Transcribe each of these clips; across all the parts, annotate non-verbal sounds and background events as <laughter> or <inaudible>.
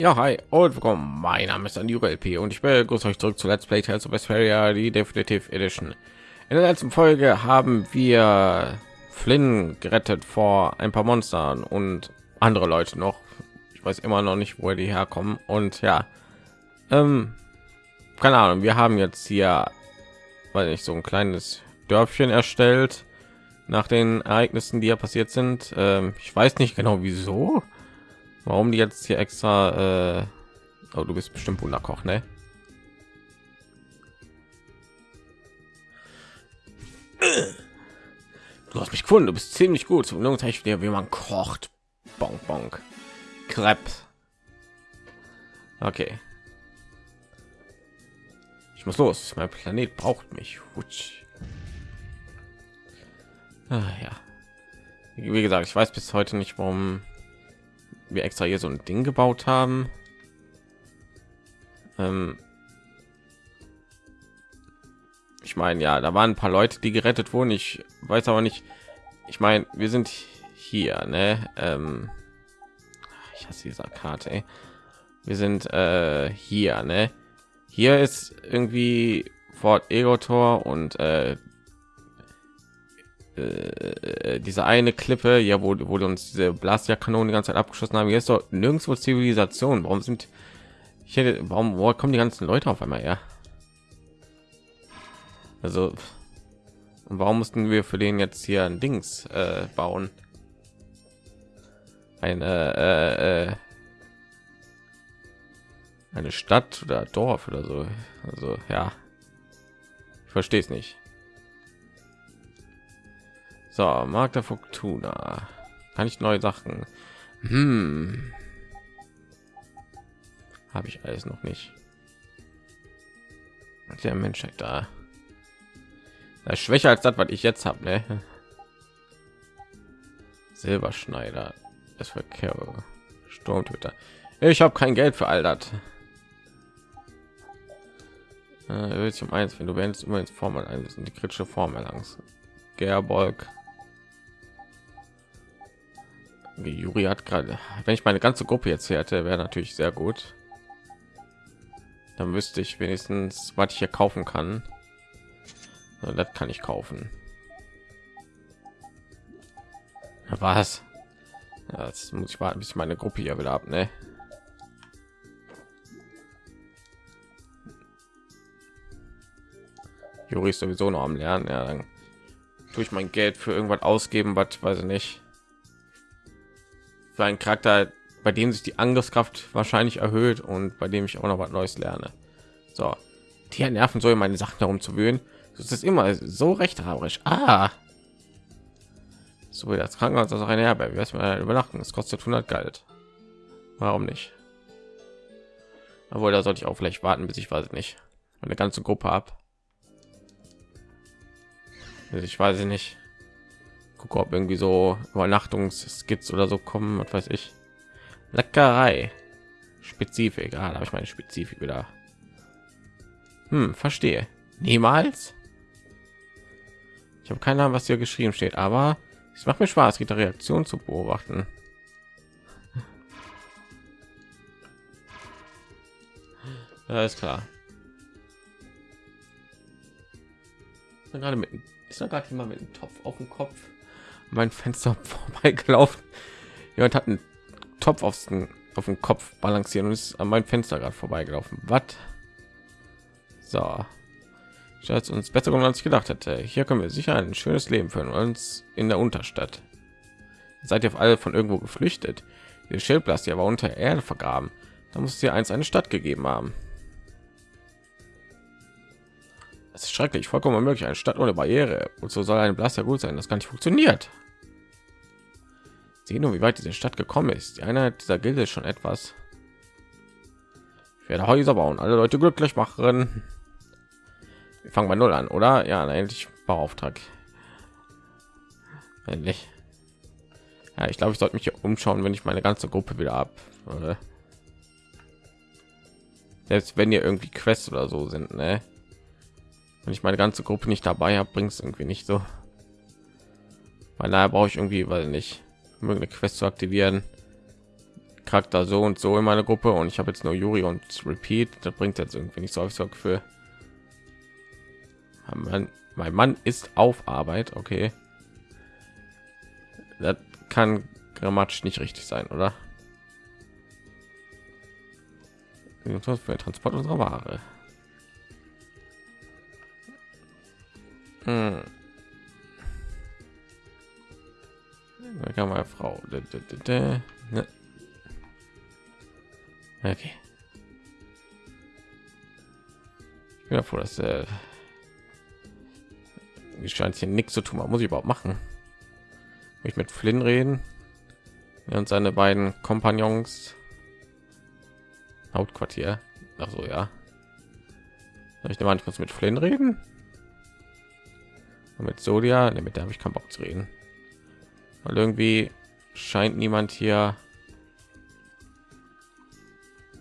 Ja, hi und willkommen. Mein Name ist Anjuga LP und ich begrüße euch zurück zu Let's Play Tales of Vesperia, die Definitive Edition. In der letzten Folge haben wir Flynn gerettet vor ein paar Monstern und andere Leute noch. Ich weiß immer noch nicht, wo die herkommen. Und ja, ähm, keine Ahnung, wir haben jetzt hier, weil ich so ein kleines Dörfchen erstellt nach den Ereignissen, die ja passiert sind. Ähm, ich weiß nicht genau wieso Warum die jetzt hier extra? Äh, oh, du bist bestimmt Wunderkoch, ne? Du hast mich gefunden. Du bist ziemlich gut. Zum ich dir, wie man kocht. Bonk, bonk. Crepe. Okay. Ich muss los. Mein Planet braucht mich. Hutsch. Ah, ja. Wie gesagt, ich weiß bis heute nicht, warum wir extra hier so ein Ding gebaut haben. Ähm ich meine, ja, da waren ein paar Leute, die gerettet wurden. Ich weiß aber nicht. Ich meine, wir sind hier, ne? Ähm ich hasse dieser Karte. Ey. Wir sind äh, hier, ne? Hier ist irgendwie Fort Egotor und äh, äh, diese eine Klippe, ja, wo, wo uns diese Blasja-Kanonen die ganze Zeit abgeschossen haben. Hier ist doch nirgendwo Zivilisation. Warum sind ich hätte, warum wo kommen die ganzen Leute auf einmal her? Also, und warum mussten wir für den jetzt hier ein Dings äh, bauen? Eine äh, äh, eine Stadt oder Dorf oder so. Also ja, ich verstehe es nicht. So, Markt der Fortuna. Kann ich neue Sachen? Hm. Habe ich alles noch nicht. Der Menschheit da. Das ist schwächer als das, was ich jetzt habe, ne? Silberschneider. Das Verkehr. Sturmtöter. Ich habe kein Geld für all das. Äh, um eins, wenn du wendest immer ins Formel einsetzen, die kritische Form erlangst. Gerbolg. Juri hat gerade, wenn ich meine ganze Gruppe jetzt hätte, wäre natürlich sehr gut. Dann wüsste ich wenigstens, was ich hier kaufen kann. das kann ich kaufen. Was? Das muss ich warten, bis ich meine Gruppe hier wieder ab, ne? Juri ist sowieso noch am Lernen. Ja, dann tue ich mein Geld für irgendwas ausgeben, was weiß ich nicht für einen Charakter, bei dem sich die Angriffskraft wahrscheinlich erhöht und bei dem ich auch noch was Neues lerne. So, die nerven soll meine Sachen darum zu wöhnen. Das ist immer so rechthaberisch. Ah, so wie das Krankenhaus, das auch eine Herberge. Wir mal übernachten. Es kostet 100 Geld. Warum nicht? Obwohl, da sollte ich auch vielleicht warten, bis ich weiß nicht, eine ganze Gruppe ab. Ich weiß nicht gucke ob irgendwie so übernachtungsskits oder so kommen was weiß ich. Leckerei. Spezifik ah, habe ich meine spezifik wieder. Hm, verstehe. Niemals? Ich habe keine ahnung was hier geschrieben steht aber es macht mir spaß die reaktion zu beobachten. Ist klar. Gerade mit ist da gerade jemand mit dem Topf auf dem Kopf mein Fenster <laughs> vorbeigelaufen. Jemand hat einen Topf aufs, auf den Kopf balancieren und ist an mein Fenster gerade vorbeigelaufen. Was? So. Ich hatte uns besser als ich gedacht hätte. Hier können wir sicher ein schönes Leben führen uns in der Unterstadt. Seid ihr auf alle von irgendwo geflüchtet? Die Schildblast ja war unter Erde vergraben. Da muss ihr eins eine Stadt gegeben haben. Es ist schrecklich, vollkommen unmöglich. Eine Stadt ohne Barriere. Und so soll ein Blaster gut sein. Das kann nicht funktioniert. Sehen nur, wie weit diese Stadt gekommen ist. Die Einheit dieser Gilde ist schon etwas. Ich werde Häuser bauen, alle Leute glücklich machen. Wir fangen bei null an, oder? Ja, endlich Bauauftrag. Endlich. Ja, ich glaube, ich sollte mich hier umschauen, wenn ich meine ganze Gruppe wieder ab. Selbst wenn ihr irgendwie Quests oder so sind, ne? Wenn ich meine ganze Gruppe nicht dabei habe, bringt es irgendwie nicht so. Weil daher brauche ich irgendwie, weil nicht eine Quest zu aktivieren, Charakter so und so in meiner Gruppe und ich habe jetzt nur Yuri und Repeat. Das bringt jetzt irgendwie nicht so ich so Gefühl. Mein, mein Mann ist auf Arbeit, okay. Das kann grammatisch nicht richtig sein, oder? für Transport unserer Ware. Hm. Da kann meine Frau. Ne. Okay. Ich bin ja froh, dass äh, scheint hier nichts zu tun. Was muss ich überhaupt machen? ich mit Flynn reden ja, und seine beiden Kompagnons Hauptquartier. Ach so, ja. Ich nehme an, ich muss mit Flynn reden. Und mit Sodia, ne, mit habe ich keinen Bock zu reden. Weil irgendwie scheint niemand hier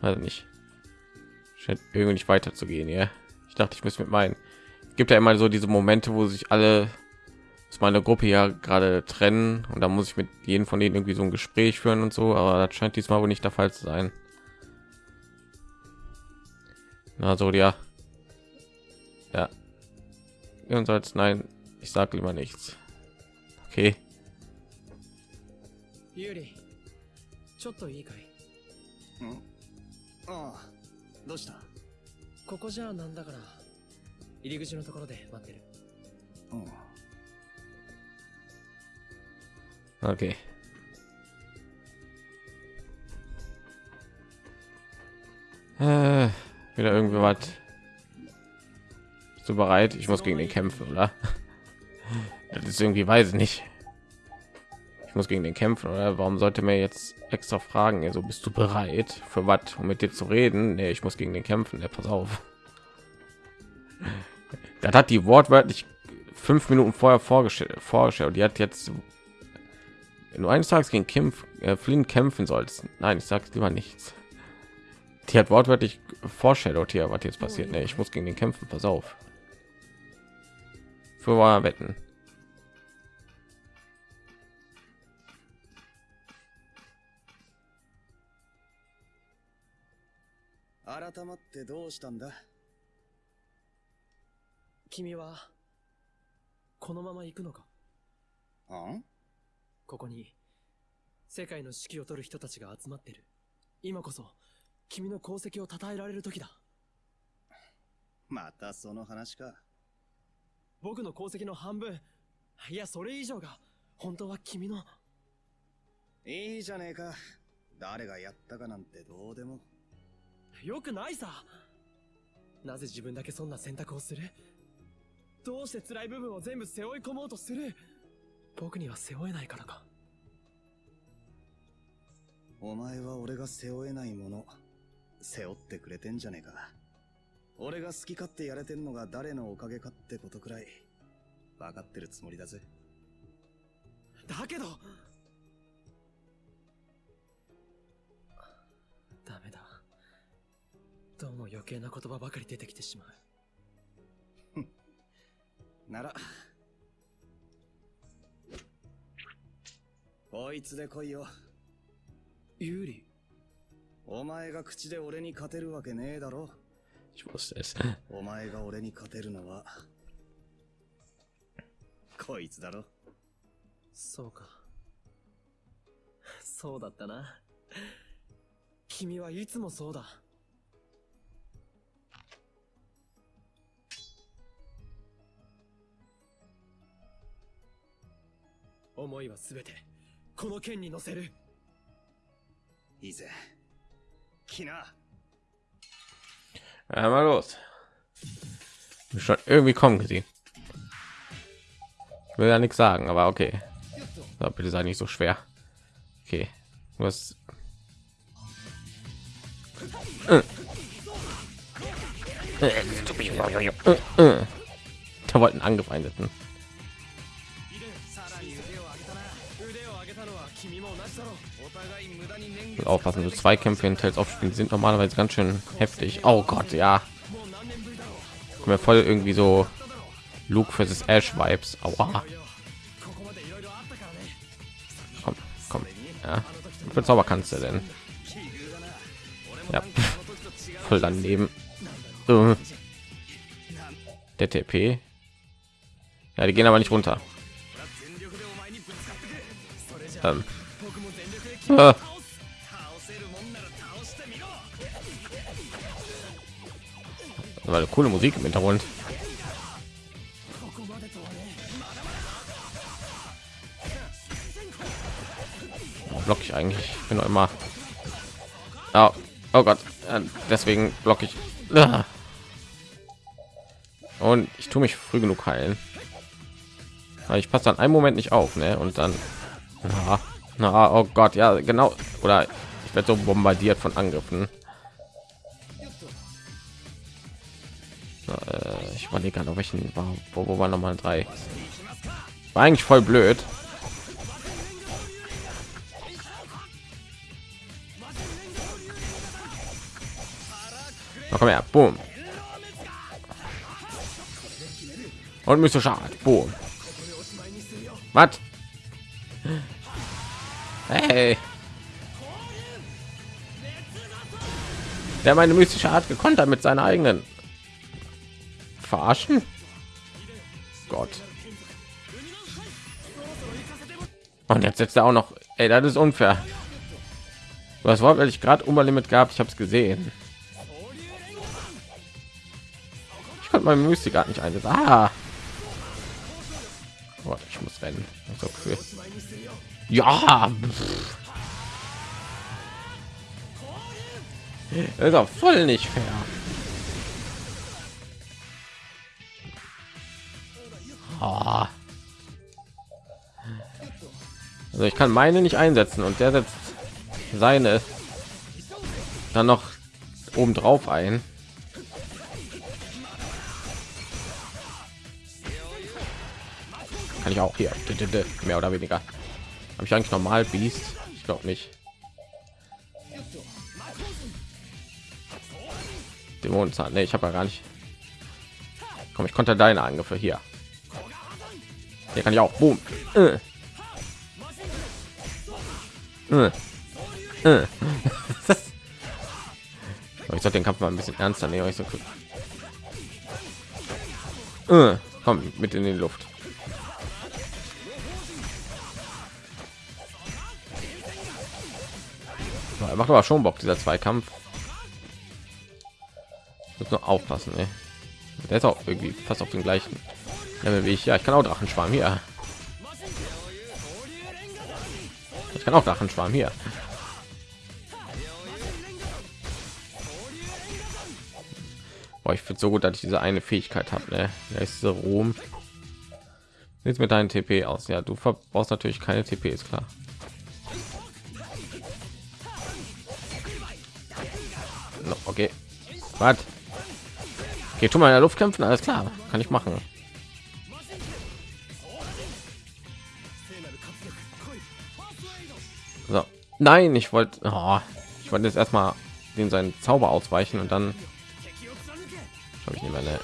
also nicht scheint irgendwie nicht weiterzugehen ja. Ich dachte ich muss mit meinen gibt ja immer so diese momente wo sich alle aus meiner gruppe ja gerade trennen und da muss ich mit jedem von denen irgendwie so ein gespräch führen und so aber das scheint diesmal wohl nicht der fall zu sein. Also ja. Ja jedenfalls nein ich sage lieber nichts okay ユーリちょっといいかいんああどうしたここじゃなんだから入り口のところで待ってるうん Okay. Äh, wieder irgendwie was. Bist du bereit? Ich muss gegen den kämpfen, oder? Das ist irgendwie weiß ich nicht. Ich muss gegen den kämpfen oder? Warum sollte mir jetzt extra fragen? Also bist du bereit für was um mit dir zu reden? Nee, ich muss gegen den kämpfen ja, pass auf. <laughs> Das hat die wortwörtlich fünf minuten vorher vorgestellt vorgestellt. Die hat jetzt wenn du eines tages gegen Kampf äh, Flynn kämpfen sollst nein ich sag's lieber nichts. Die hat wortwörtlich vorstellt hier was jetzt passiert nee, ich muss gegen den kämpfen pass auf für wetten 改まってどうしたんだ君はこのまま行くのかんここに世界の指揮を取る人たちが集まってる今こそ君の功績を称えられる時だまたその話か僕の功績の半分。いやそれ以上が本当は君の。いいじゃねえか。誰がやったかなんてどうでも。よくないさ。なぜ自分だけそんな選択をする？どうして辛い部分を全部背負い込もうとする？僕には背負えないからか。お前は俺が背負えないもの背負ってくれてんじゃねえか俺が好き勝手やれてんのが誰のおかげかってことくらい分かってるつもりだぜ。だけど！ダメだ。どうも余計な言葉ばかり出てきてしまう。<laughs> なら。こいつで来いよ。有利。お前が口で俺に勝てるわけねえだろお前が俺に勝てるのはこいつだろ。そうか。そうだったな。君はいつもそうだ。思いはすべてこの剣に乗せる。いいぜ来な Ja, mal los. Schon irgendwie kommen gesehen. Ich will ja nichts sagen, aber okay. So, bitte sei nicht so schwer. Okay. Hast. Da wollten angefeindeten. Aufpassen so zwei kämpfe in Tales aufspielen sind normalerweise ganz schön heftig oh gott ja mir voll irgendwie so luke versus ash vibes Aua. komm komm ja für zauber kannst du denn Ja, voll daneben. Uh. Der TP. Ja, die gehen aber nicht runter. Ähm. Ah. Eine coole Musik im Hintergrund. Block ich eigentlich? Ich bin noch immer. Oh, oh Gott, deswegen block ich. Ah. Und ich tue mich früh genug heilen. Ich passe dann einen Moment nicht auf, ne? Und dann. Na, na, oh Gott, ja, genau. Oder ich werde so bombardiert von Angriffen. Ich überlege gerade, welchen war, wo, wo war noch mal drei. War eigentlich voll blöd. Na, komm her, boom. Und müsste schade, boom. Was? Hey. Der meine mystische Art gekontert mit seiner eigenen verarschen? Gott. Und jetzt setzt er auch noch. Ey, das ist unfair. Was war, weil ich gerade Limit gab? Ich habe es gesehen. Ich konnte mein Mystik gar nicht einsetzen. Ah. Oh, ich muss rennen. Ja. Das ist auch voll nicht fair. Oh. Also ich kann meine nicht einsetzen und der setzt seine dann noch oben drauf ein. Kann ich auch hier mehr oder weniger. Habe ich eigentlich normal Beast? Ich glaube nicht. Dämonenzahn. Nee, ich habe ja gar nicht. Komm, ich konnte deine Angriffe hier. Hier kann ich auch. Boom. Äh. Äh. Ich sollte den Kampf mal ein bisschen ernster nehmen. Ich so äh. Komm mit in die Luft. macht aber schon Bock dieser Zweikampf. Muss nur aufpassen, ey. Der ist auch irgendwie fast auf den gleichen ja, ich ja ich kann auch drachenschwarm hier. Ich kann auch drachenschwarm hier. Boah, ich finde so gut dass ich diese eine fähigkeit habe ne? diese rom jetzt mit deinen tp aus. Ja du verbrauchst natürlich keine tp ist klar. No, okay. Was okay, tu mal in der luft kämpfen alles klar. Kann ich machen So. Nein, ich wollte, oh, ich wollte jetzt erstmal den seinen Zauber ausweichen und dann habe ich nicht mehr. Ne.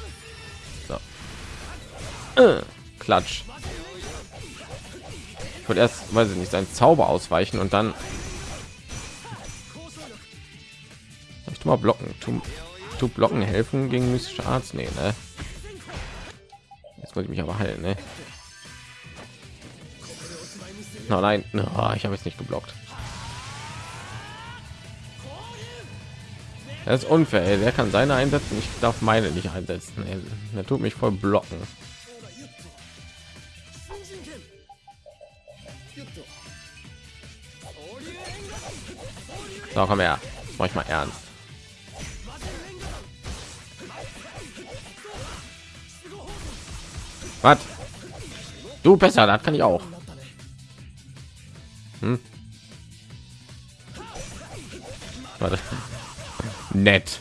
So. Äh, Klatsch. Ich wollte erst, weiß ich nicht, seinen Zauber ausweichen und dann ich mal blocken. Tu, tu blocken helfen gegen mystische Arzt? Nee, ne? Jetzt muss ich mich aber heilen, ne? No, nein, no, ich habe es nicht geblockt. Das ist unfair. Der kann seine einsetzen. Ich darf meine nicht einsetzen. Er tut mich voll blocken. So, komm her. Mach ich mal ernst. Was? Du besser, das kann ich auch. Hm? Warte. Nett.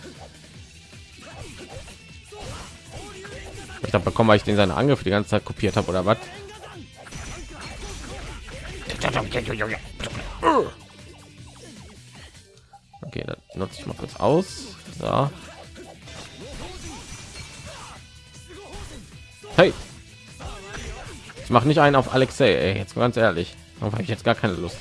Ich habe bekommen, weil ich den seine Angriffe die ganze Zeit kopiert habe oder was? Okay, dann nutze ich mal kurz aus. So. Hey, ich mache nicht einen auf Alexei. Ey. Jetzt ganz ehrlich. Darauf habe ich jetzt gar keine Lust.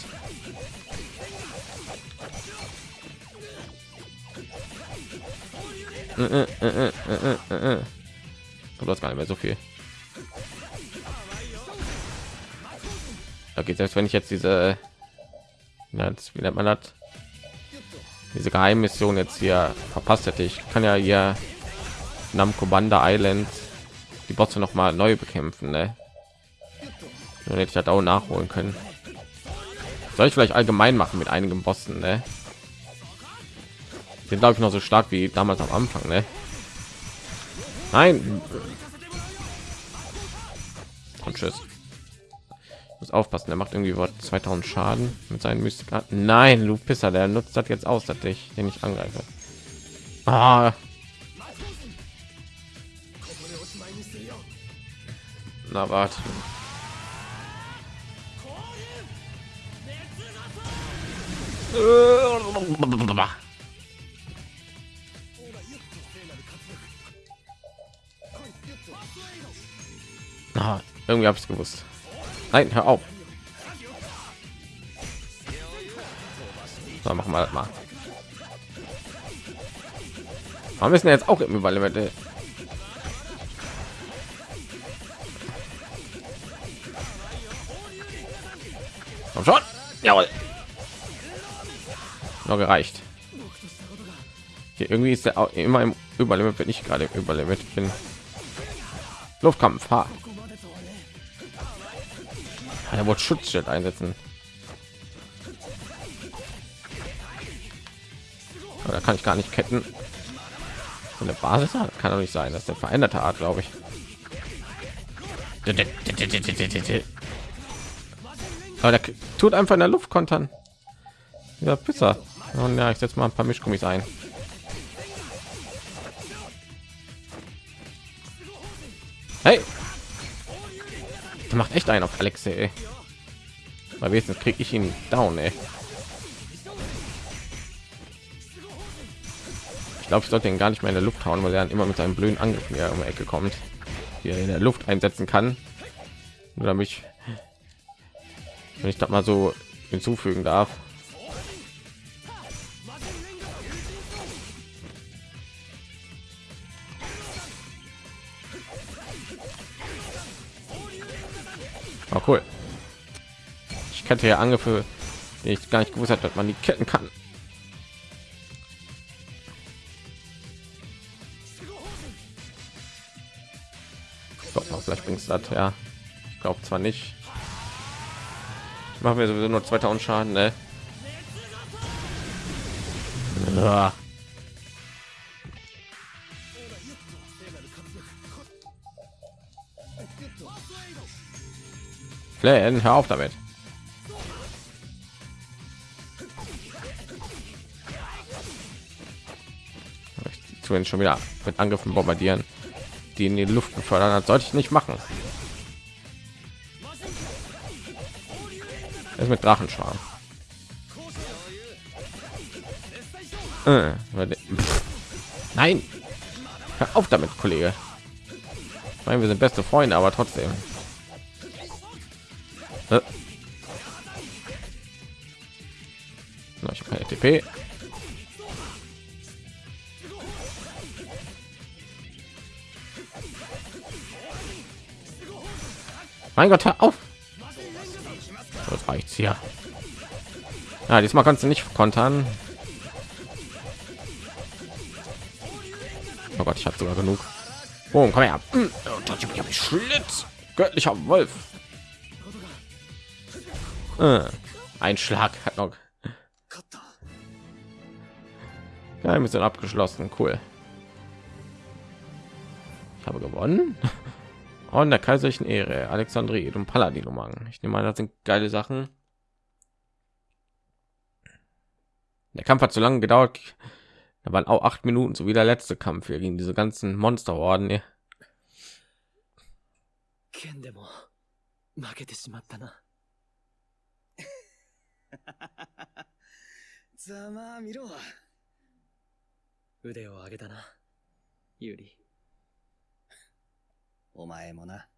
äh, äh, äh, du hast gar nicht mehr so viel. Okay selbst wenn ich jetzt diese wie nennt man das? Diese geheimmission jetzt hier verpasst hätte. Ich kann ja hier Namco Banda Island die Bosse noch mal neu bekämpfen ne? Dann hätte ich das auch nachholen können soll ich vielleicht allgemein machen mit einigen Bossen ne? sind glaube ich noch so stark wie damals am Anfang ne? nein und tschüss muss aufpassen der macht irgendwie was 2000 schaden mit seinen Mystikarten nein du pisser der nutzt das jetzt aus dass ich den nicht angreife ah. na warte Ah, irgendwie habe ich gewusst. Nein, hör auf. So, machen wir das mal. Wir müssen jetzt auch im Überlimit. Komm schon. Jawohl. Noch gereicht. Hier irgendwie ist der auch immer im Überlimit, wenn ich gerade im bin. Luftkampf. Ha. Er wollte Schutzschild einsetzen. Aber da kann ich gar nicht ketten. So eine Basis hat kann doch nicht sein. Das ist der veränderte Art, glaube ich. Aber der tut einfach in der Luft kontern. Ja, Pizza. Und ja, ich setze mal ein paar Mischgummis ein. Hey, der macht echt einen auf Alexei. Weil wenigstens kriege ich ihn down, ey. Ich glaube, ich sollte ihn gar nicht mehr in der Luft hauen, weil er dann immer mit seinem blöden Angriff mir um die Ecke kommt, die er in der Luft einsetzen kann. Nur damit ich, wenn ich das mal so hinzufügen darf. Cool. Ich kannte ja Angriffe, die ich gar nicht gewusst hat, dass man die ketten kann. Doch, vielleicht bringt es das ja. Ich glaube zwar nicht. Machen wir sowieso nur 2000 Schaden, ne? Ja. Flan, hör auf damit. Ich schon wieder mit Angriffen bombardieren, die in die Luft befördern. Das sollte ich nicht machen. Es mit Drachenschwarm. Äh, Nein, hör auf damit, Kollege. Ich meine, wir sind beste Freunde, aber trotzdem. Äh. ich habe keine TP. Mein Gott, hör auf. Das reicht's hier. Ja, diesmal kannst du nicht kontern. Oh Gott, ich habe sogar genug. Oh, komm her. Schlitz. Göttlicher Wolf. Äh, ein Schlag hat noch. Wir sind abgeschlossen. Cool. Ich habe gewonnen. <laughs> Und der kaiserlichen Ehre, Alexandrie und Paladin umgangen. Ich nehme an, das sind geile Sachen. Der Kampf hat so lange gedauert. Da waren auch acht Minuten, so wie der letzte Kampf hier gegen diese ganzen Monsterorden. Ja. <laughs> ざまあ見ろ。腕を上げたな、ユリ。お前もな。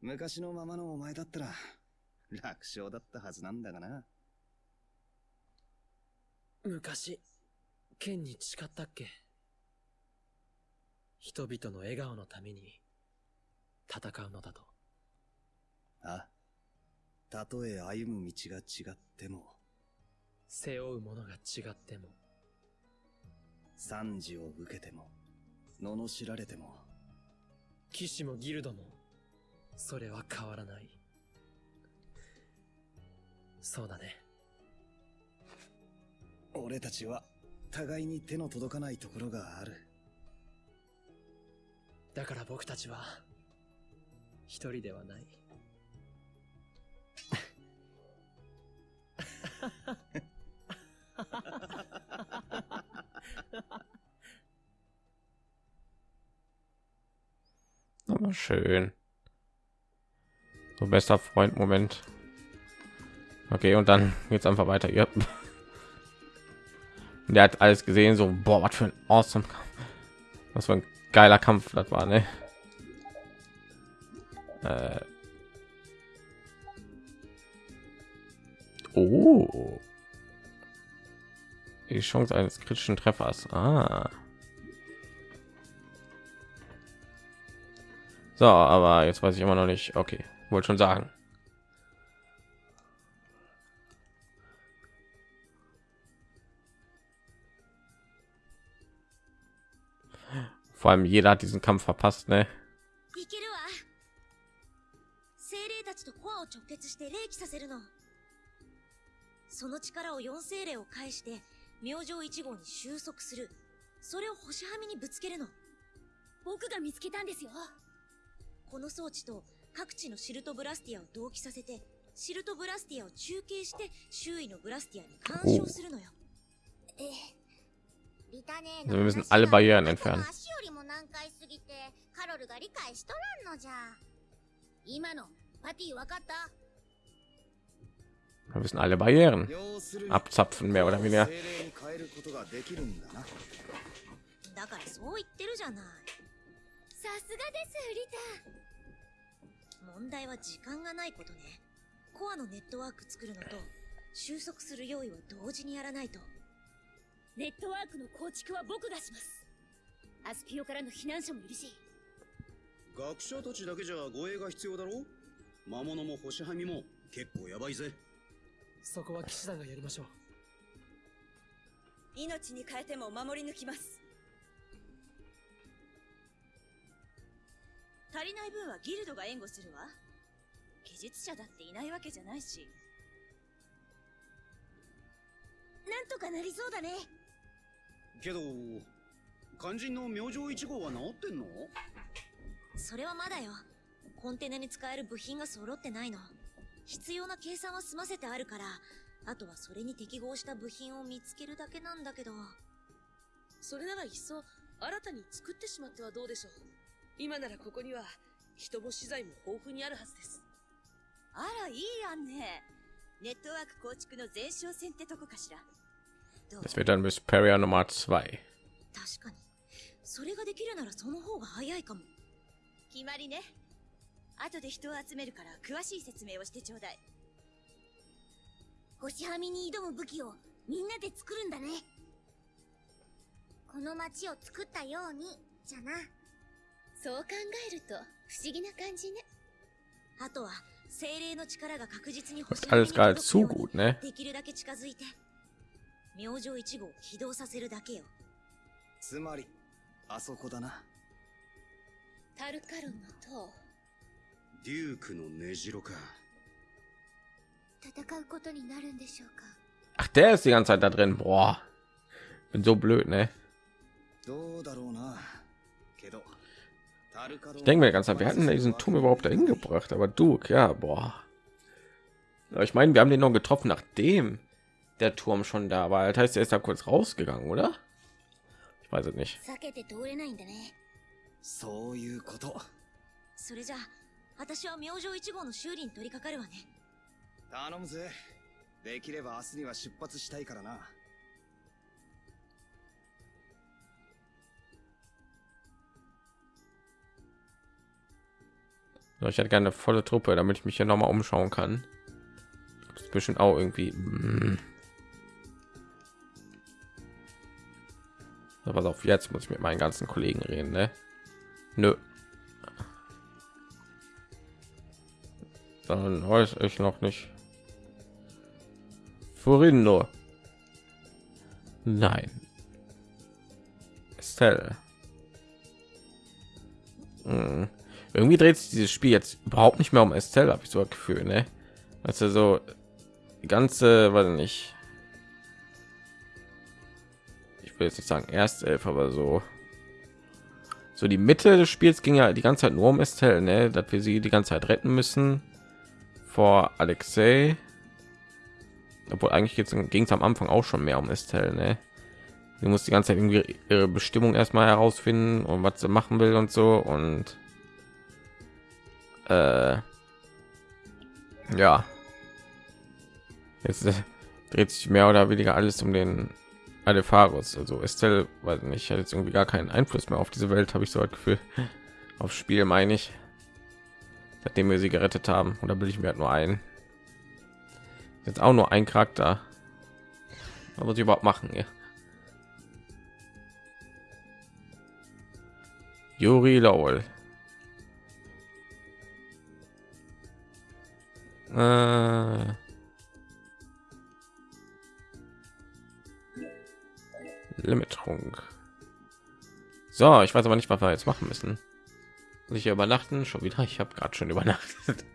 昔のままのお前だったら、楽勝だったはずなんだがな。昔、剣に誓ったっけ？人々の笑顔のために戦うのだと。あ、たとえ歩む道が違っても、背負うものが違っても、惨事を受けても、罵られても、騎士もギルドも、それは変わらない。そうだね。俺たちは互いに手の届かないところがある。だから僕たちは、一人ではない。<laughs> Aber schön. So bester Freund Moment. Okay, und dann geht's einfach weiter. Ja. <laughs> Der hat alles gesehen, so boah, was für ein awesome Kampf. Was für ein geiler Kampf das war, ne? Äh. Oh. Die Chance eines kritischen Treffers. Ah. So, aber jetzt weiß ich immer noch nicht. Okay, wollte schon sagen. Vor allem jeder hat diesen Kampf verpasst, ne? いけるわ精霊たちとコアを直結して霊気させるの その力を四精霊を介して明星一号に収束する。それを星はみにぶつけるの。僕が見つけたんですよ。この装置と各地のシルトブラスティアを同期させてシルトブラスティアを中継して周囲のブラスティアに干渉するのよ。ええ。Also wir müssen alle Barrieren entfernen. 足よりも難解すぎてカロルが理解しとらんのじゃ。今のパティ分かった？Wir müssen alle Barrieren. Abzapfen, mehr oder weniger. 精霊に変えることができるんだな。だからそう言ってるじゃない。さすがですリタ。問題は時間がないことね。コアのネットワーク作るのと収束する用意を同時にやらないと。ネットワークの構築は僕がします。アスピオからの避難者もいるし。学者たちだけじゃ護衛が必要だろ魔物も星はみも結構やばいぜそこは騎士団がやりましょう。命に変えても守り抜きます。足りない分はギルドが援護するわ。技術者だっていないわけじゃないし。なんとかなりそうだね。けど肝心の明星一号は治ってんの？それはまだよ。コンテナに使える部品が揃ってないの必要な計算は済ませてあるからあとはそれに適合した部品を見つけるだけなんだけど。それならいっそ新たに作ってしまってはどうでしょう。今ならここには人も資材も豊富にあるはずです。あらいい案ね。ネットワーク構築の前哨戦ってとこかしら。どう？Das wird dann Vesperia Nummer 2. 確かに。それができるならその方が早いかも。決まりね後で人を集めるから詳しい説明をしてちょうだい。星はみに挑む武器をみんなで作るんだね。この街を作ったようにじゃな。そう考えると不思議な感じね。あとは精霊の力が確実に星はみに届くように?できるだけ近づいて明星一号を起動させるだけよ。つまり、あそこだな。タルカロンの塔 デュークの根城か戦うことになるんでしょうか Ach, der ist die ganze Zeit da drin. Boah. Bin so blöd, ne? どうだろうな。けど、タルカロン Ich denke mir die ganze Zeit, wir hatten diesen Turm überhaupt dahin gebracht, aber du, ja, boah. Aber ich meine, wir haben den noch getroffen, nachdem der Turm schon da war. Das heißt, er ist da kurz rausgegangen, oder? Ich weiß es nicht. 避けて通れないんだねそういうこと。それじゃあ 私は明星1号の修理に取り掛かるわね頼むぜ。できれば明日には出発したいからな。 So, ich hätte gerne eine volle Truppe, damit ich mich hier noch mal umschauen kann. Das ist bestimmt auch irgendwie. mm. So, pass auf, jetzt muss ich mit meinen ganzen Kollegen reden, ne? Nö. Dann weiß ich noch nicht. Furindo. Nein. Estelle. Hm. Irgendwie dreht sich dieses Spiel jetzt überhaupt nicht mehr um Estelle, habe ich so ein Gefühl, ne? Also so die ganze, weil nicht. Ich will jetzt nicht sagen erst elf, aber so so die Mitte des Spiels ging ja die ganze Zeit nur um Estelle, ne? dass wir sie die ganze Zeit retten müssen vor Alexei. Obwohl eigentlich ging es am Anfang auch schon mehr um Estelle, ne? Sie muss die ganze Zeit irgendwie ihre Bestimmung erstmal herausfinden und was sie machen will und so und äh, ja, jetzt äh, dreht sich mehr oder weniger alles um den Adefarus. Also Estelle, weiß nicht, hat jetzt irgendwie gar keinen Einfluss mehr auf diese Welt, habe ich so ein Gefühl. Aufs Spiel meine ich. Seitdem wir sie gerettet haben. Oder will ich mir halt nur ein. Jetzt auch nur ein Charakter. Was muss ich überhaupt machen? Ja. Juri Lowell. Äh Limiterung. So, ich weiß aber nicht, was wir jetzt machen müssen. Muss ich hier übernachten? Schon wieder? Ich habe gerade schon übernachtet. <laughs>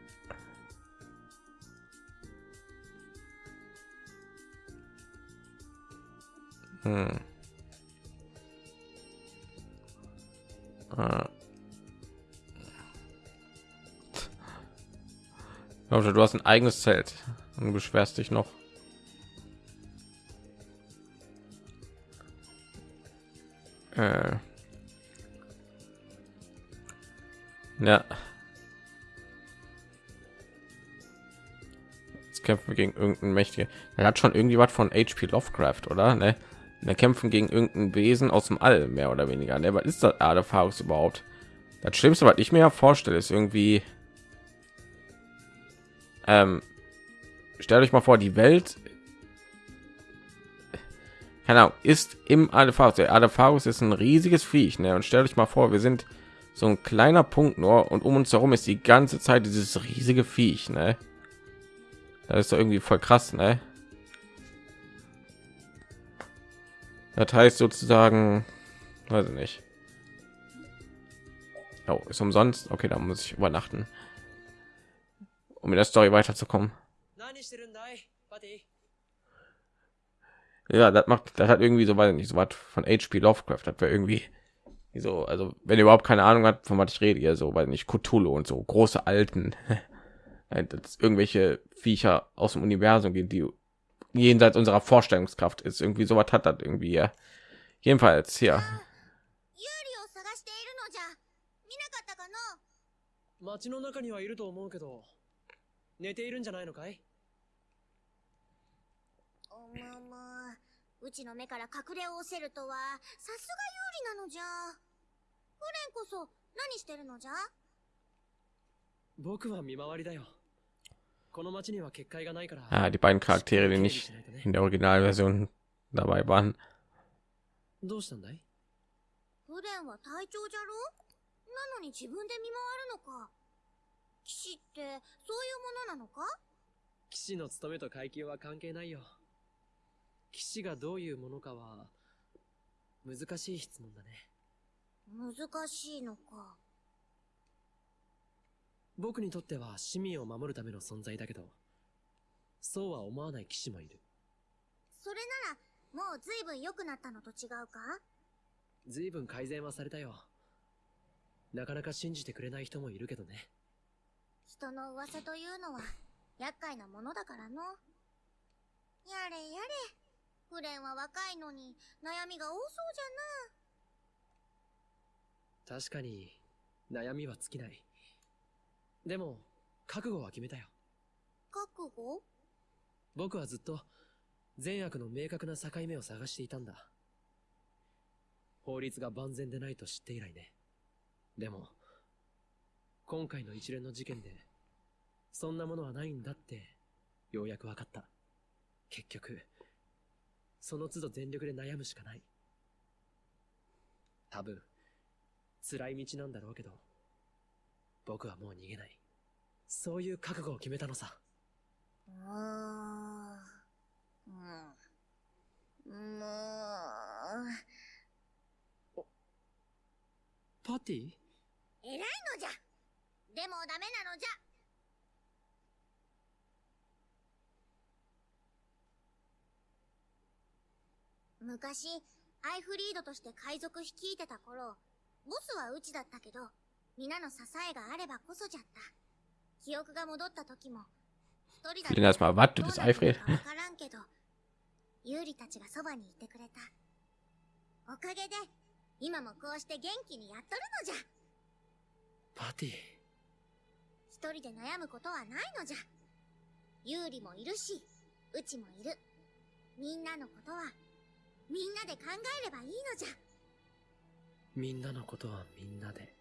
Hm. Ah. Du hast ein eigenes Zelt und beschwerst dich noch. Ja. Jetzt kämpfen wir gegen irgendeinen mächtige. Er hat schon irgendwie was von HP Lovecraft, oder? Ne? Wir kämpfen gegen irgendein Wesen aus dem All, mehr oder weniger. Ne? Was ist das Artefax überhaupt? Das Schlimmste, was ich mir vorstelle, ist irgendwie. Ähm, stellt euch mal vor, die Welt Ahnung, ist im Alepharus. Der Alepharus ist ein riesiges Viech, ne? Und stellt euch mal vor, wir sind so ein kleiner Punkt nur und um uns herum ist die ganze Zeit dieses riesige Viech, ne? Das ist doch irgendwie voll krass, ne? Das heißt sozusagen, weiß ich nicht. Oh, ist umsonst. Okay, da muss ich übernachten, um in der Story weiterzukommen. ja das macht das hat irgendwie so weil nicht so was von HP Lovecraft hat wir irgendwie so also wenn ihr überhaupt keine Ahnung hat von was ich rede ihr so weil nicht Cthulhu und so große alten <laughs> das irgendwelche Viecher aus dem Universum gehen die jenseits unserer Vorstellungskraft ist irgendwie so was hat das irgendwie ja. jedenfalls hier 街の中にはいると思うけど寝ているんじゃないのかいおまま うちの目から隠れおせるとはさすが有利なのじゃ。フレンこそ何してるのじゃ？僕は見回りだよ。この町には結界がないから ah, die beiden Charaktere die nicht in der Originalversion dabei waren どうしたんだい？フレンは隊長じゃろ？なのに自分で見回るのか。騎士ってそういうものなのか？騎士の務めと階級は関係ないよ騎士がどういうものかは、難しい質問だね。難しいのか。僕にとっては市民を守るための存在だけど、そうは思わない騎士もいる。それなら、もう随分良くなったのと違うか？随分改善はされたよ。なかなか信じてくれない人もいるけどね。人の噂というのは、厄介なものだからの。やれやれ。フレンは若いのに悩みが多そうじゃな。確かに悩みは尽きない。でも、覚悟は決めたよ。覚悟？僕はずっと善悪の明確な境目を探していたんだ。法律が万全でないと知って以来ね。でも、今回の一連の事件で、そんなものはないんだって、ようやく分かった。結局、その都度全力で悩むしかない。多分、辛い道なんだろうけど、僕はもう逃げない。そういう覚悟を決めたのさ。うーん。うん。もう。パティ偉いのじゃでもダメなのじゃ昔、アイフリードとして海賊率いてた頃、ボスはうちだったけど、皆の支えがあればこそじゃった。記憶が戻った時も、一人だ Vielen erstmal, was, du どう bist なってる Alfred? かわからんけど、ユーリたちがそばにいてくれた。おかげで、今もこうして元気にやっとるのじゃ。パティ一人で悩むことはないのじゃ。ユーリもいるし、うちもいる。みんなのことは、みんなで考えればいいのじゃ。みんなのことはみんなで。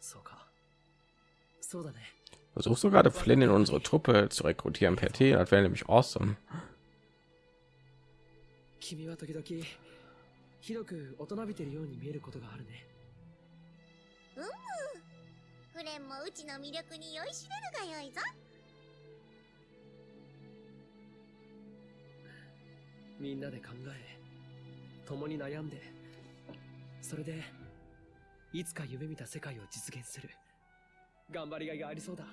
そうか。そうだね。Versuchst du gerade Flynn in unsere Truppe zu rekrutieren per T? Das wäre nämlich awesome. 君は時々、ひどく大人びてるように見えることがあるね。うむ。フレンもうちの魅力に酔いしれるがよいぞ。みんなで考え、共に悩んで、それで、いつか夢見た世界を実現する。頑張りがいがありそうだ。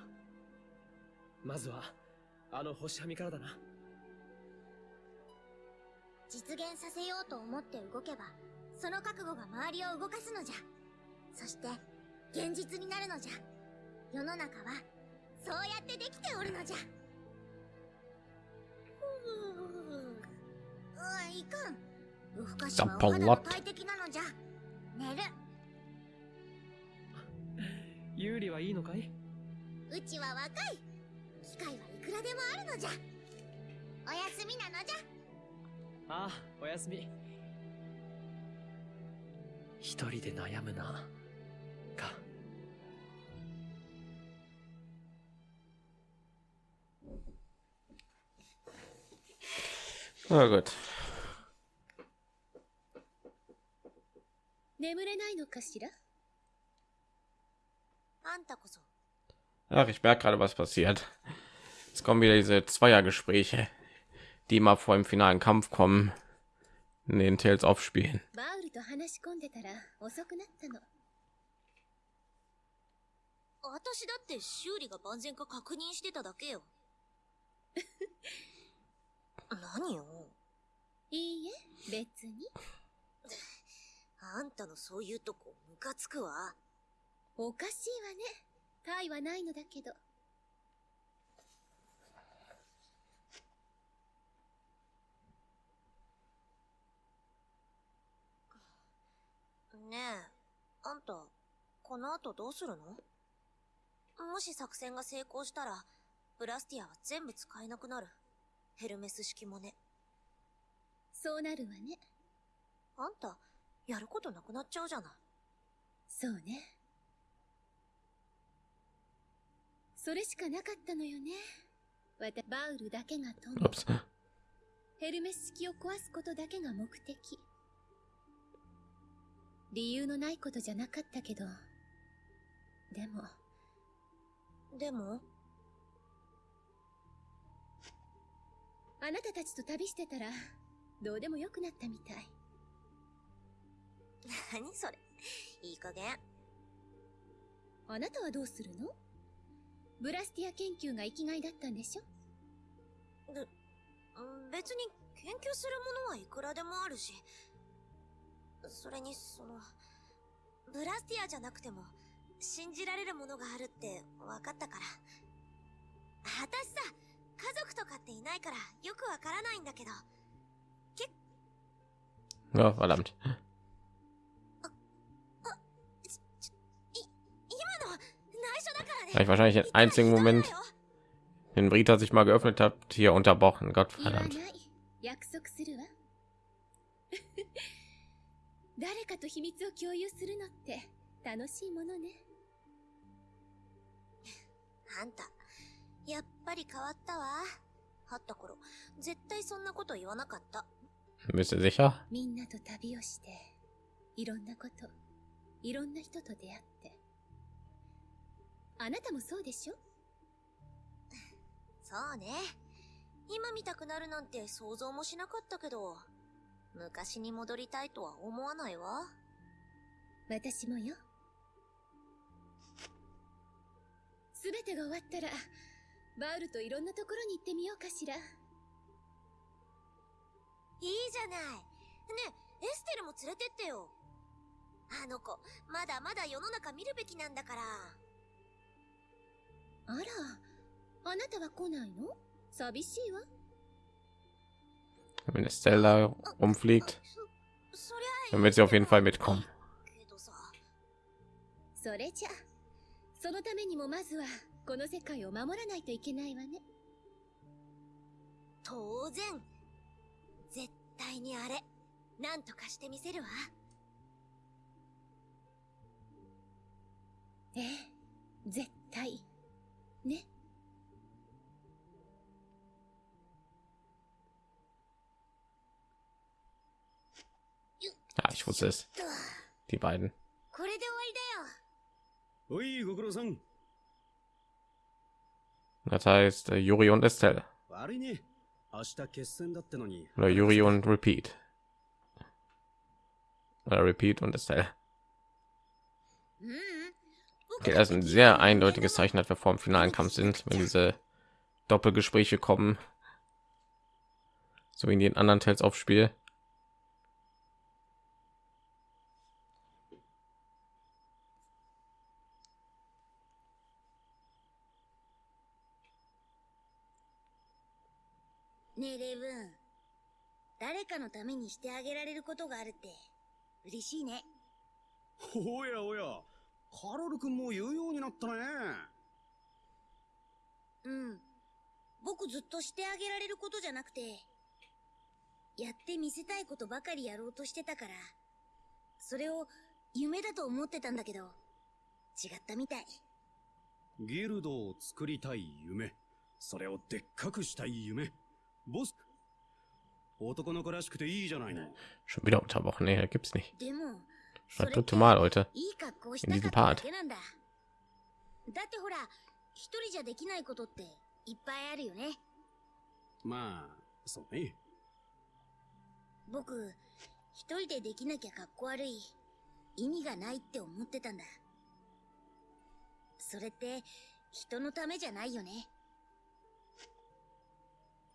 まずは、あの星はみからだな。実現させようと思って動けば、その覚悟が周りを動かすのじゃ。そして、現実になるのじゃ。世の中は、そうやってできておるのじゃ。うわ、いかん。夜更かしはお肌の大敵なのじゃ。寝る。<laughs> 有利はいいのかい？うちは若い。機会はいくらでもあるのじゃ。おやすみなのじゃ。ああ、おやすみ。一人で悩むな。か。Na gut. 眠れないのかしらあんたこそ。 Ach, ich merke gerade, was passiert. Jetzt kommen wieder diese Zweiergespräche, die mal vor dem finalen Kampf kommen, in den Tales aufspielen. <laughs> <laughs> あんたのそういうとこ、ムカつくわ。おかしいわね。体はないのだけど。ねえ、あんた、この後どうするの？もし作戦が成功したら、ブラスティアは全部使えなくなる。ヘルメス式もね。そうなるわね。あんた、やることなくなっちゃうじゃない。そうね。それしかなかったのよね。わた、バウルだけが富む。Ups. ヘルメス式を壊すことだけが目的。理由のないことじゃなかったけど。でも、でも、あなたたちと旅してたら、どうでもよくなったみたい。<laughs> 何それ。いい加減。あなたはどうするの？ブラスティア研究が生きがいだったんでしょ？うん別に研究するものはいくらでもあるし。それに、その、ブラスティアじゃなくても、信じられるものがあるって分かったから。私さ、家族とかっていないからよくわからないんだけど、Ja, verdammt. ich wahrscheinlich den einzigen Moment, den Brita sich mal geöffnet hat, hier unterbrochen. Gott 言わな verdammt. い。約束するわ。誰かと秘密を共有するのって楽しいものね。あんた、やっぱり変わったわ。会った頃、絶対そんなこと言わなかった。 Bist du sicher? みんなと旅をして、いろんなこと、 いろんな人と出会って。 あなたもそうでしょ？そうね。今見たくなるなんて想像もしなかったけど、昔に戻りたいとは思わないわ。私もよ。すべてが終わったら、バールといろんなところに行ってみようかしら。いいじゃない。ねえ、エステルも連れてってよ。あの子、まだまだ世の中見るべきなんだから。あら、あなたは来ないの？寂しいわ。Wenn Estelle rumfliegt, dann wird sie auf jeden Fall mitkommen. それじゃ、そのためにもまずは、この世界を守らないといけないわね。当然。絶対にあれ、なんとかしてみせるわ。ええ、絶対。ね。 Ja, ich wusste es. Die beiden. これで終わりだよ。おい、ご苦労さん。 Das heißt äh, Yuri und Estelle. 悪いね。明日決戦だってのに。 Oder Yuri und Repeat. Oder Repeat und Estelle. うんうん。 Okay, das ist ein sehr eindeutiges Zeichen, dass wir vor dem finalen Kampf sind, wenn diese Doppelgespräche kommen. So wie in den anderen Teils auf Spiel. ねえ、レイブン。誰かのためにしてあげられることがあるって、嬉しいね。<laughs> おやおや。 カロル君も言うようになったね。うん。僕ずっとしてあげられることじゃなくて、やってみせたいことばかりやろうとしてたから、それを夢だと思ってたんだけど、違ったみたい。ギルドを作りたい夢。それをでっかくしたい夢。ボス。男の子らしくていいじゃないの。Schon wieder unterbrochen. Nee, da gibt's nicht. でも、Das dritte Mal heute. いい格好したかっただけなんだ。だってほら、一人じゃできないことっていっぱいあるよね。まあ、そうね。僕、一人でできなきゃ格好悪い。意味がないって思ってたんだ。それって、人のためじゃないよね。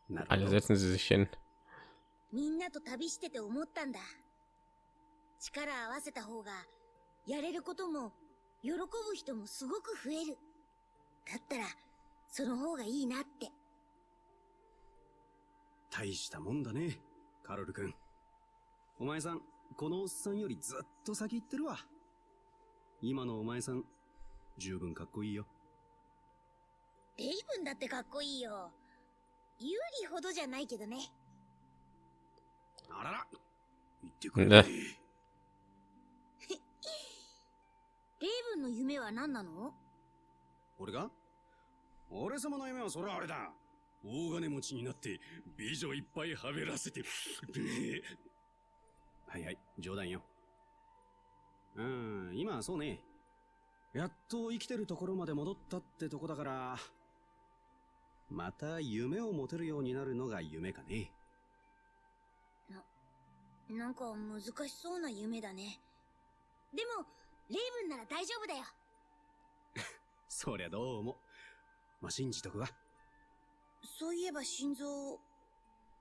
なる Alle ほど。setzen sie sich hin. みんなと旅してて思ったんだ。力合わせた方が、やれることも、喜ぶ人もすごく増える。だったら、その方がいいなって。大したもんだね、カロル君。お前さん、このおっさんよりずっと先行ってるわ。今のお前さん、十分かっこいいよ。レイブンだってかっこいいよ。ユーリほどじゃないけどね。あらら言ってくれレイブンの夢は何なの？俺が？俺様の夢はそれはあれだ。大金持ちになって美女いっぱいはべらせて。<laughs> はいはい、冗談よ。うん、今はそうね。やっと生きてるところまで戻ったってとこだから、また夢を持てるようになるのが夢かね。なんか難しそうな夢だね。でも、レイブンなら大丈夫だよ。<laughs> そりゃどうも。まあ、信じとくわ。そういえば心臓、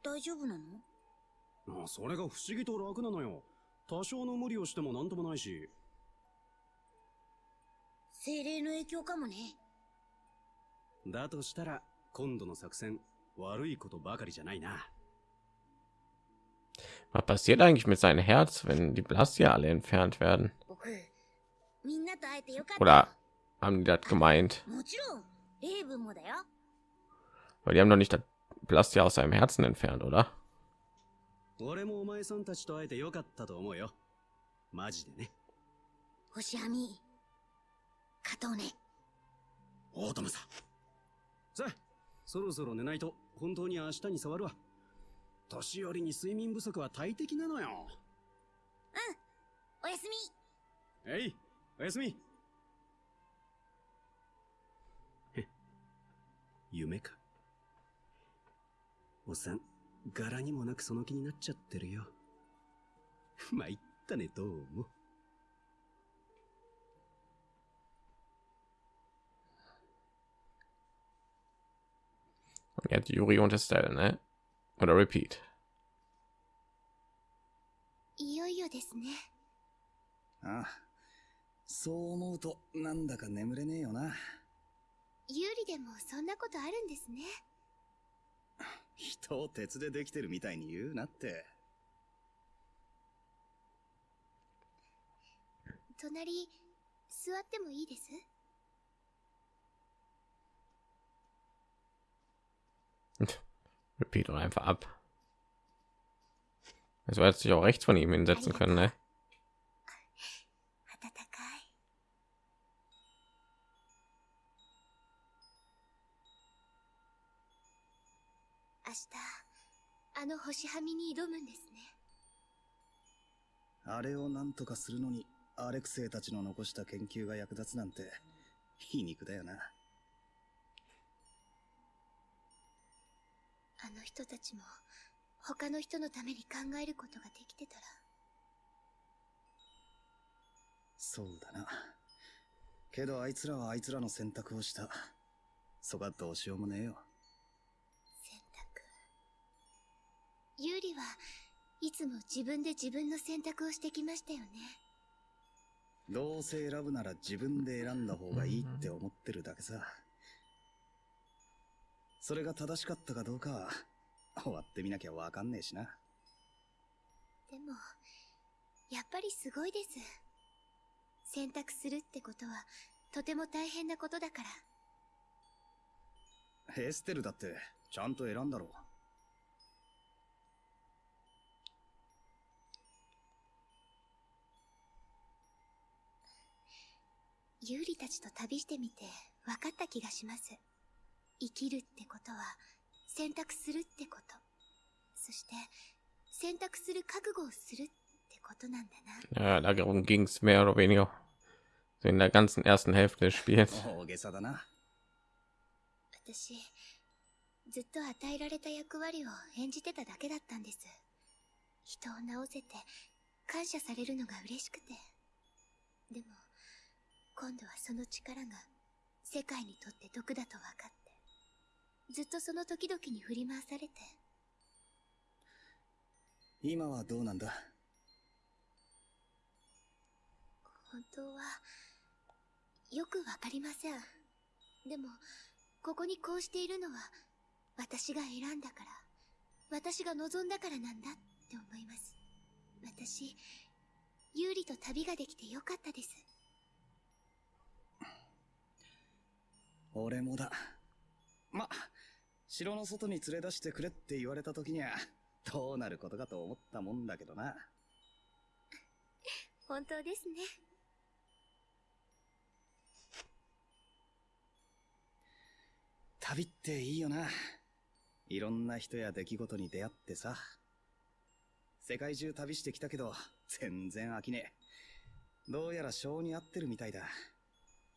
大丈夫なの？あそれが不思議と楽なのよ。多少の無理をしてもなんともないし。精霊の影響かもね。だとしたら、今度の作戦、悪いことばかりじゃないな。Was passiert eigentlich mit seinem Herz, wenn die Blastia alle entfernt werden? Oder haben die das gemeint? よ。もちろん、レイブンもだよ。Weil die haben doch nicht das Blastia aus seinem Herzen entfernt, oder? 俺もお前さんたちと会えてよかったと思うよ。マジでね。星はみ、加藤ね。大友さん。さあ、そろそろ寝ないと本当に明日に触るわ。年寄りに睡眠不足は大敵なのよ。おやすみ。えい、おやすみ。へ、夢か。おっさん、柄にもなくその気になっちゃってるよ。<laughs> 参ったね、どうも。Jetzt Yuri und Estelle, ne? Oder Repeat. いよいよですね。ああ。そう思うと、なんだか眠れねえよな。有利でもそんなことあるんですね。人を鉄でできてるみたいに言うなって。隣、座ってもいいです Repeat doch einfach ab. Also hätte sich auch rechts von ihm hinsetzen können, ne? 暖かい。明日、あの星はみに挑むんですね。あれをなんとかするのに、アレクセイたちの残した研究が役立つなんて、皮肉だよな。あの人たちも、他の人のために考えることができてたら、そうだな。けどあいつらはあいつらの選択をした。そがどうしようもねえよ。選択。ユーリはいつも自分で自分の選択をしてきましたよね。どうせ選ぶなら自分で選んだ方がいいって思ってるだけさ。それが正しかったかどうかは、終わってみなきゃわかんねえしな。でも、やっぱりすごいです。選択するってことは、とても大変なことだから。エステルだって、ちゃんと選んだろう。ユーリたちと旅してみて分かった気がします。生きるってことは選択するってこと。そして選択する覚悟をするってことなんだな。Ja, darum ging es mehr oder weniger so in der ganzen ersten Hälfte des Spiels. 大げさだな。私、ずっと与えられた役割を演じてただけだったんです。人を治せて感謝されるのが嬉しくて。でも、今度はその力が世界にとって毒だと分かって、ずっとその時々に振り回されて、今はどうなんだ？本当は、よくわかりません。でも、ここにこうしているのは、私が選んだから、私が望んだからなんだって思います。私、有利と旅ができてよかったです。俺もだ。ま、城の外に連れ出してくれって言われた時には、どうなることかと思ったもんだけどな。本当ですね。旅っていいよな。いろんな人や出来事に出会ってさ。世界中旅してきたけど、全然飽きねえ。どうやら性に合ってるみたいだ。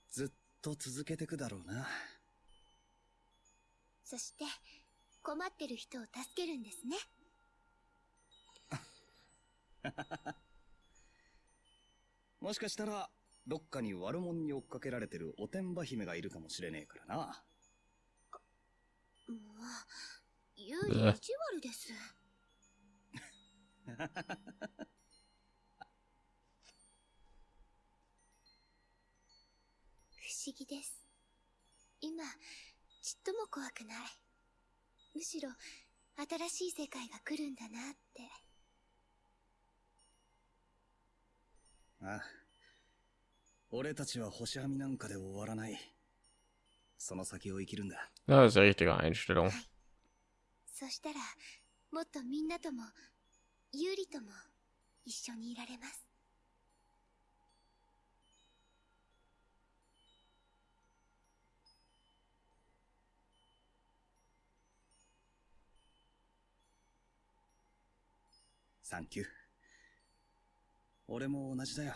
ずっと続けてくだろうな。そして、困ってる人を助けるんですね。<laughs> もしかしたら、どっかに悪者に追っかけられてるおてんば姫がいるかもしれねえからな。もう、有利意地悪です。<laughs> 思議です。今、ちっとも怖くない。むしろ、新しい世界が来るんだなって。ああ俺たちは星はみなんかで終わらない。その先を生きるんだ。Das ist richtige Einstellung. そしたら、もっとみんなとも、有利とも、一緒にいられます。サンキュー。俺も同じだよ。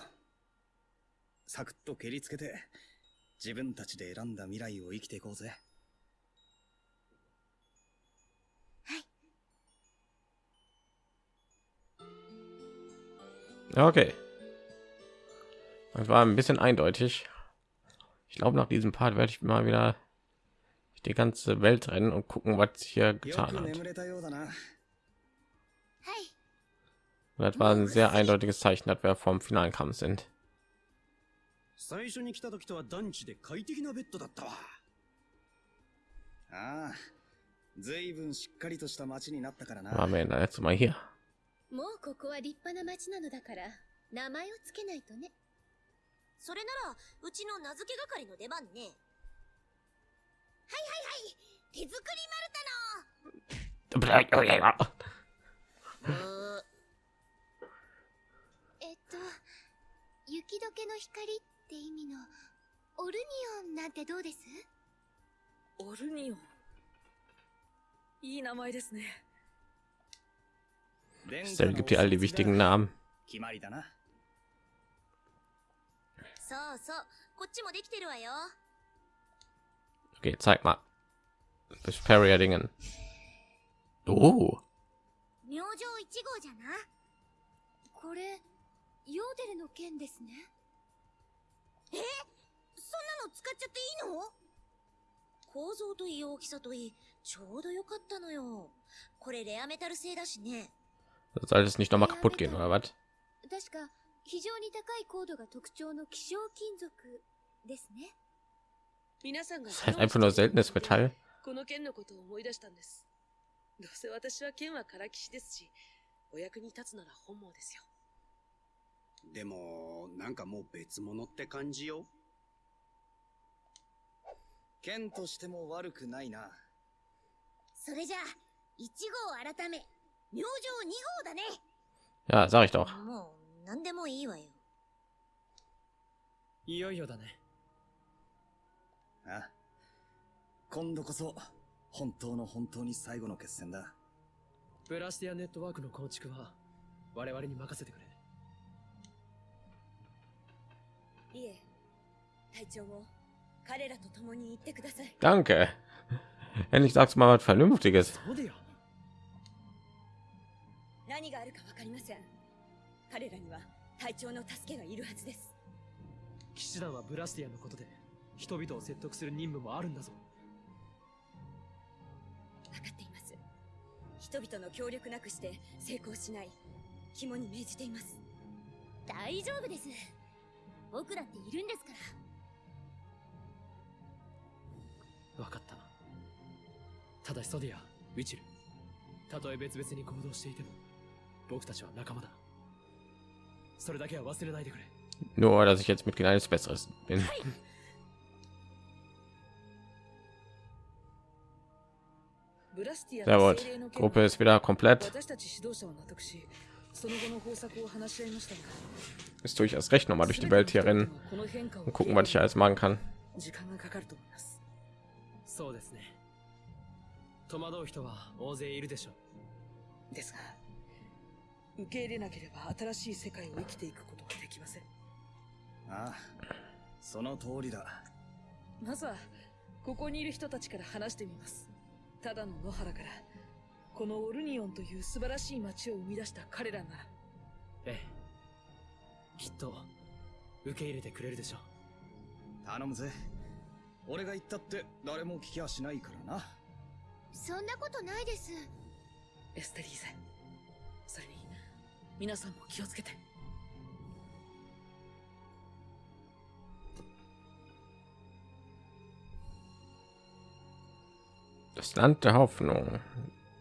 サクッと蹴りつけて、自分たちで選んだ未来を生きていこうぜ。 Ja, Okay. Das war ein bisschen eindeutig. Ich glaube, nach diesem Part werde ich mal wieder die ganze Welt rennen und gucken, was sich hier よ getan く hat. 眠れたようだな。 Und das war ein sehr eindeutiges Zeichen, dass wir vom finalen Kampf sind. 最初に来た時とは団地で快適なベッドだったわ。ああ、ずいぶんしっかりとした街になったからな。 Waren wir denn das letzte Mal hier? もうここは立派な町なのだから名前をつけないとねそれなら、うちの名付け係の出番ね。はいはいはい手作り丸太の 雪解けの光って意味のオルニオンなんてどうです？オルニオン。いい名前ですね。Stell の gibt dir all die wichtigen だ Namen. 決まりだな。そうそう、こっちもできてるわよ。Okay, zeig mal. Vesperia Dingen. Oh, 明星1号じゃな？これヨーデルの剣ですねそんなの使っちゃっていいの？構造といい大きさといい、ちょうどよかったのよ。これレアメタル製だしね。soll das nicht noch mal kaputt gehen oder was? 確か非常に高い高度が特徴の希少金属ですね皆さんが Das ist halt einfach nur seltenes Metall. この剣のことを思い出したんです。どうせ私は剣はからきしですし、お役に立つなら本望ですよ。でも、なんかもう別物って感じよ。剣としても悪くないな。それじゃあ、1号改め、明星2号だね。Ja, sag ich doch. もう、なんでもいいわよ。いよいよだねあ今度こそ、本当の本当に最後の決戦だ。ブラスティアネットワークの構築は我々に任せてくれいえ、隊長も彼らと共に行ってください。Danke. <laughs> Endlich sagst du mal was Vernünftiges. 何があるかわかりません。彼らには隊長の助けがいるはずです。騎士団はブラスティアのことで人々を説得する任務もあるんだぞ分かっています。人々の協力なくして成功しない。肝に銘じています。大丈夫です僕だっているんですから分かったただしソディアウィチルたとえ別々に行動していても僕たちは仲間だそれだけは忘れないでくれ Nur, dass ich jetzt Mitglied eines Besseres bin. Sehr の gut. Gruppe ist wieder komplett. 私たち指導者は納得し、その後の方策を話し合いましたが、Ist durchaus recht, nochmal durch die Welt hier rennen この変化を und gucken, was ich alles machen kann. 時間がかかると思います。そうですね戸惑う人は大勢いるでしょうですが、受け入れなければ新しい世界を生きていくことはできません。ああ、その通りだ。まずは、ここにいる人たちから話してみます。ただの野原から、このオルニオンという素晴らしい街を生み出した彼らなら、ええきっと受け入れてくれるでしょう頼むぜ。俺が言ったって誰も聞きはしないからな。そんなことないですエステリーゼ。それに、皆さんも気をつけて。Das Land der Hoffnung.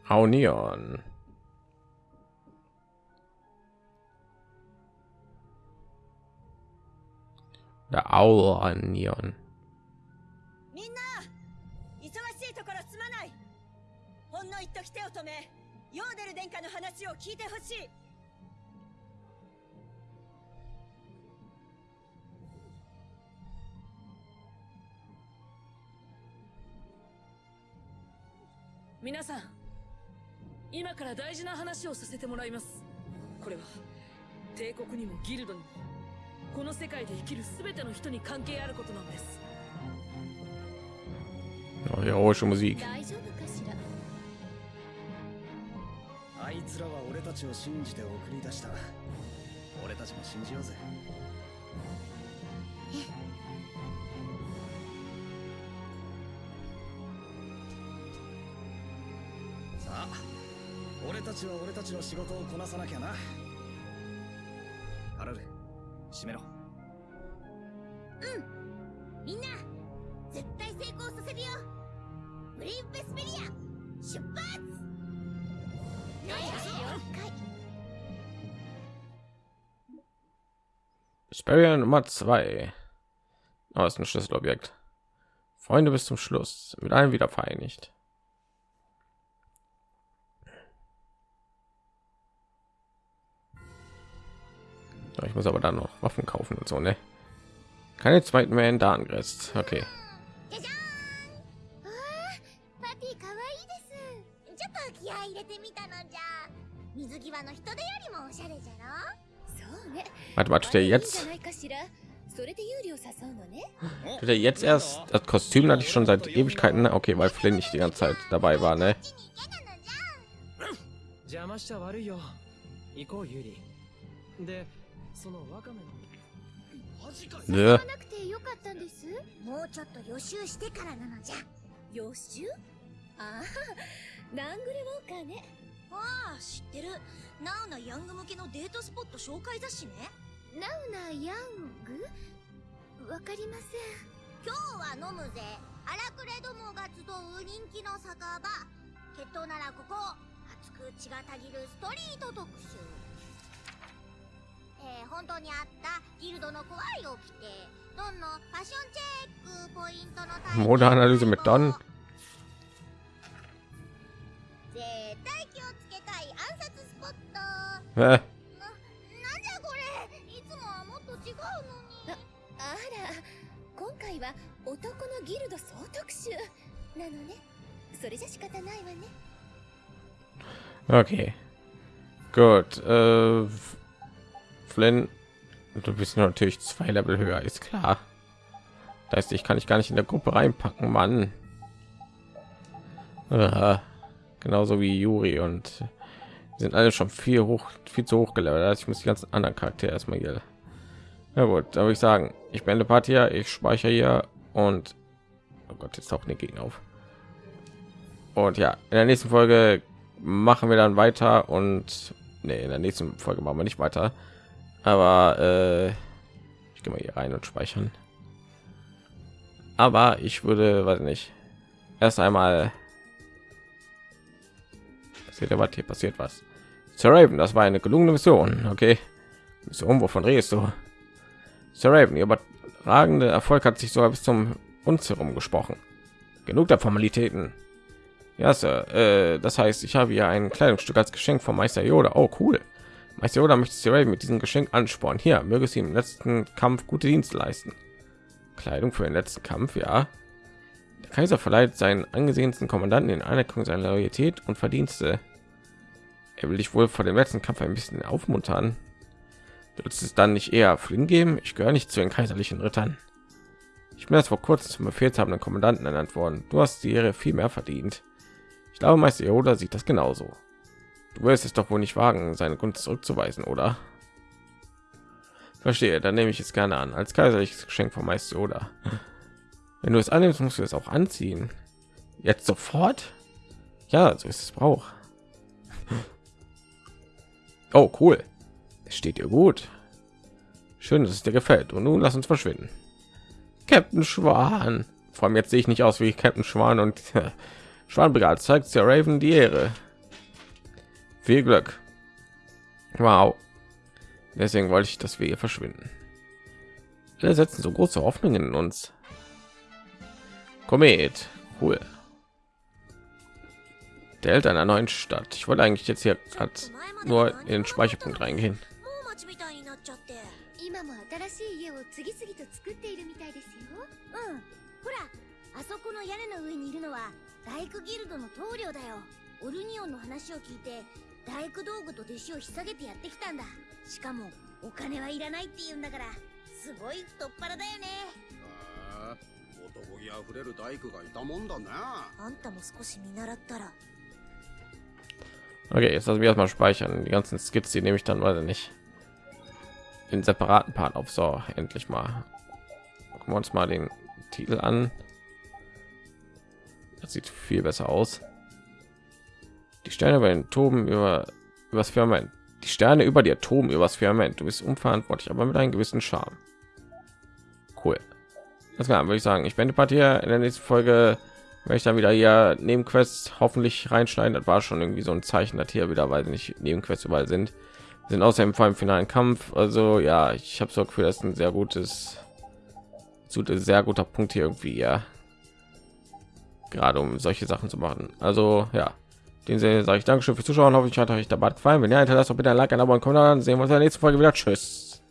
Aunion. Der Auranion. みんな忙しいところすまないほんの一時手を止めヨーデル殿下の話を聞いてほしい皆さん、今から大事な話をさせてもらいます。これは、帝国にもギルドにも、この世界で生きる全ての人に関係あることなんです Oh, heroische Musik. 大丈夫かしら？あいつらは俺たちを信じて送り出した俺たちも信じようぜたちは俺たちの仕事をこなさなきゃなハラル閉めろみんな絶対成功させるよブレイブベスペリア出発了解 Sperrier Nummer 2. Oh, ist ein Schlüsselobjekt. Freunde bis zum Schluss. Mit allen wieder vereinigt. ich muss aber dann noch waffen kaufen und so ne keine zweiten mehr in darngrenzt okay Warte mal, tut er jetzt? Tut er jetzt erst? Das Kostüm hatte ich schon seit Ewigkeiten. Ne? Okay, weil Flynn nicht die ganze Zeit dabei war, ne? そのワカメの。マジかわなくてよかったんです。もうちょっと予習してからなのじゃ。予習？ああナングルウォーカーね。ああ知ってる。ナウなヤング向けのデートスポット紹介雑誌ね。ナウナヤング？わかりません。今日は飲むぜ。荒くれどもが集う人気の酒場。決闘ならここ。熱く血がたぎるストリート特集えー、本当にあったギルドの怖いを着てドンのファッションチェックポイントの体験 Modeanalyse mit Don. 絶対気をつけたい暗殺スポット Hä? な、なんじゃこれ？いつもはもっと違うのにあら今回は男のギルド総特集なのねそれじゃ仕方ないわね Okay. Gut. Äh, Flynn, du bist natürlich zwei Level höher, ist klar. Das heißt, ich kann ich gar nicht in der Gruppe reinpacken, Mann. Aha. Genauso wie Juri und sind alle schon viel hoch, viel zu hoch gelevelt. Also ich muss die ganzen anderen Charaktere erstmal hier. Ja gut, da würde ich sagen, ich beende Part hier, ich speichere hier und oh Gott, jetzt tauchen die Gegner auf. Und ja, in der nächsten Folge machen wir dann weiter und nee, in der nächsten Folge machen wir nicht weiter. Aber äh, ich gehe mal hier rein und speichern. Aber ich würde, weiß nicht, erst einmal passiert was hier passiert was. Sir Raven, das war eine gelungene Mission, okay? Mission, wovon redest du? Sir Raven, ihr überragende Erfolg hat sich sogar bis zum uns herum gesprochen. Genug der Formalitäten. Ja, Sir. Äh, das heißt, ich habe hier ein Kleidungsstück als Geschenk von Meister Yoda. Oh, cool. Meister Yoda möchte Sir Raven mit diesem Geschenk anspornen. Hier, möge sie im letzten Kampf gute Dienste leisten. Kleidung für den letzten Kampf, ja. Der Kaiser verleiht seinen angesehensten Kommandanten in Anerkennung seiner Loyalität und Verdienste. Er will dich wohl vor dem letzten Kampf ein bisschen aufmuntern. Würdest es dann nicht eher Flynn geben? Ich gehöre nicht zu den kaiserlichen Rittern. Ich bin erst vor kurzem zum befehlshabenden Kommandanten ernannt worden. Du hast die Ehre viel mehr verdient. Ich glaube, Meister Yoda sieht das genauso. Du wirst es doch wohl nicht wagen, seine Gunst zurückzuweisen, oder? Verstehe, dann nehme ich es gerne an. Als kaiserliches Geschenk von Meister Yoda. Wenn du es annimmst, musst du es auch anziehen. Jetzt sofort? Ja, so ist es Brauch. Oh, cool. Es steht dir gut. Schön, dass es dir gefällt. Und nun lass uns verschwinden. Captain Schwan. Vor allem jetzt sehe ich nicht aus wie Captain Schwan und <laughs> Schwanbrigade zeigt der Raven die Ehre. Viel Glück. Wow. Deswegen wollte ich, dass wir hier verschwinden. Wir setzen so große Hoffnungen in uns. Komet. Cool. Der Held einer neuen Stadt. Ich wollte eigentlich jetzt hier grad nur in den Speicherpunkt reingehen. もう町みたいになっちゃって今も新しい家を次々と作っているみたいですようんほらあそこの屋根の上にいるのは大工ギルドの棟梁だよオルニオンの話を聞いて大工道具と弟子を引っ提げてやってきたんだしかもお金はいらないって言うんだから すごい太っ腹だよねへえ男気あふれる大工がいたもんだねあんたも少し見習ったら Okay, jetzt lassen wir erstmal speichern. Die ganzen Skits, die nehme ich dann, weiß ich nicht, in separaten Part auf. So, endlich mal. Gucken wir uns mal den Titel an. Das sieht viel besser aus. Die Sterne bei den Toben über übers Firmament. Die Sterne über dir toben übers Firmament. Du bist unverantwortlich, aber mit einem gewissen Charme. Cool. Das kann würde ich sagen. Ich bin die Partie in der nächsten Folge werde ich dann wieder hier Nebenquests hoffentlich reinschneiden. Das war schon irgendwie so ein Zeichen, dass hier wieder, weil nicht Nebenquests überall sind. Wir sind außerdem vor dem finalen Kampf. Also ja, ich habe so Gefühl, das ein sehr gutes, sehr guter Punkt hier irgendwie, ja. Gerade um solche Sachen zu machen. Also ja, den sage ich Dankeschön fürs Zuschauen. Hoffe ich hat euch dabei gefallen. Wenn ja, hinterlasst doch bitte ein Like, ein Abo und Kommentar. Dann sehen wir uns in der nächsten Folge wieder. Tschüss.